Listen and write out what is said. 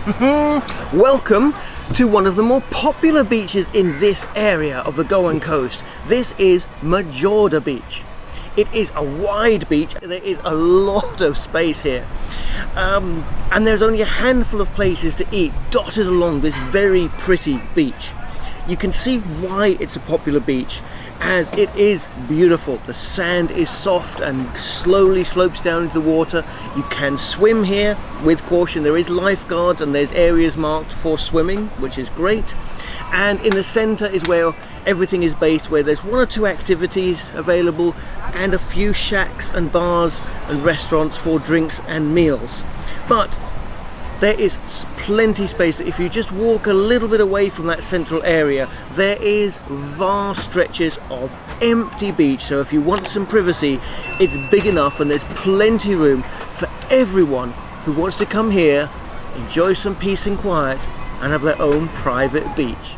Welcome to one of the more popular beaches in this area of the Goan coast. This is Majorda Beach. It is a wide beach, there is a lot of space here. Um, and there's only a handful of places to eat dotted along this very pretty beach. You can see why it's a popular beach as it is beautiful. The sand is soft and slowly slopes down into the water. You can swim here with caution. There is lifeguards and there's areas marked for swimming, which is great. And in the center is where everything is based, where there's one or two activities available and a few shacks and bars and restaurants for drinks and meals. But there is plenty space. If you just walk a little bit away from that central area there is vast stretches of empty beach. So if you want some privacy it's big enough and there's plenty room for everyone who wants to come here enjoy some peace and quiet and have their own private beach